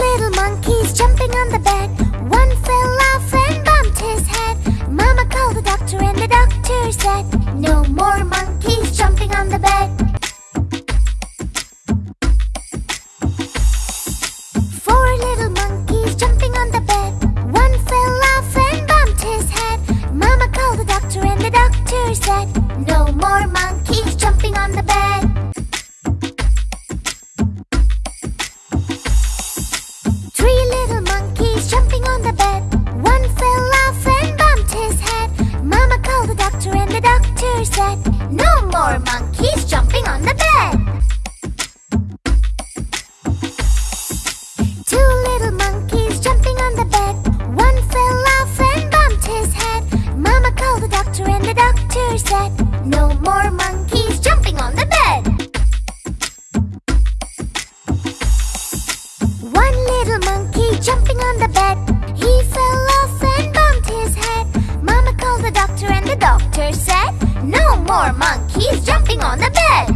monkeys jumping on the bed. One fell off and bumped his head. Mama called the doctor and the doctor said, No more monkeys jumping on the bed. Four little monkeys jumping on the bed. One fell off and bumped his head. Mama called the doctor and the doctor said, No more monkeys One little monkey jumping on the bed. He fell off and bumped his head. Mama called the doctor and the doctor said, No more monkeys jumping on the bed.